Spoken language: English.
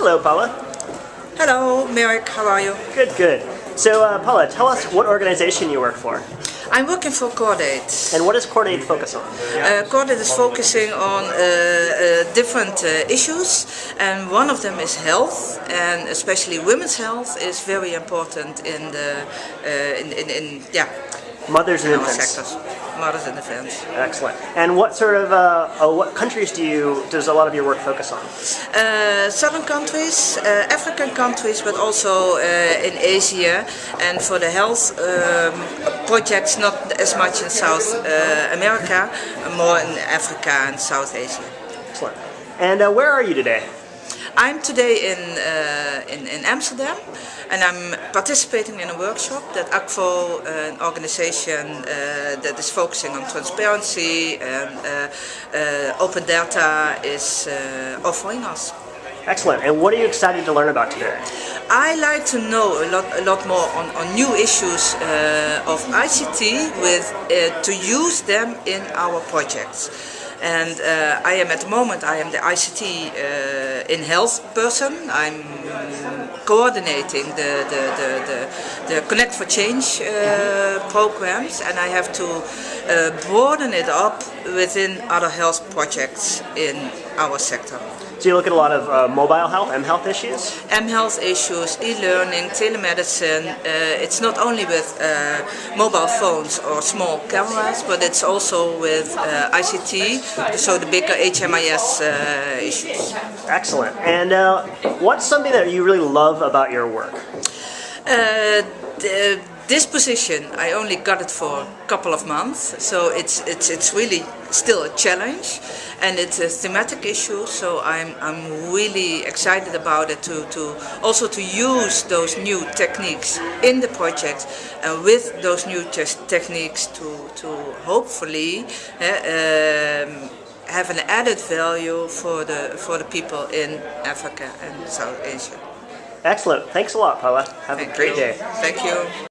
Hello, Paula. Hello, Merrick, how are you? Good, good. So, uh, Paula, tell us what organization you work for. I'm working for Cordaid. And what does Cordaid focus on? Uh, Cordaid is focusing on uh, uh, different uh, issues and one of them is health and especially women's health is very important in the uh, in, in, in yeah Mothers and infants. sectors, mothers and infants. Excellent. And what sort of uh, uh, what countries do you does a lot of your work focus on? Uh, southern countries, uh, African countries, but also uh, in Asia. And for the health um, projects, not as much in South uh, America, more in Africa and South Asia. Excellent. And uh, where are you today? I'm today in, uh, in, in Amsterdam and I'm participating in a workshop that Akvo, an organization uh, that is focusing on transparency and uh, uh, open data, is uh, offering us. Excellent. And what are you excited to learn about today? I like to know a lot, a lot more on, on new issues uh, of ICT with uh, to use them in our projects. And uh, I am at the moment I am the ICT uh, in health person. I'm coordinating the the, the, the, the Connect for Change uh, programs, and I have to uh, broaden it up within other health projects in our sector. So you look at a lot of uh, mobile health, M health issues. M health issues, e-learning, telemedicine. Uh, it's not only with uh, mobile phones or small cameras, but it's also with uh, ICT, so the bigger HMIS uh, issues. Excellent. And uh, what's something that you really love about your work? Uh, the, this position, I only got it for a couple of months, so it's it's it's really still a challenge, and it's a thematic issue. So I'm I'm really excited about it to to also to use those new techniques in the project, and with those new techniques to to hopefully. Uh, um, have an added value for the for the people in Africa and South Asia. Excellent. Thanks a lot, Paula. Have Thank a great you. day. Thank you.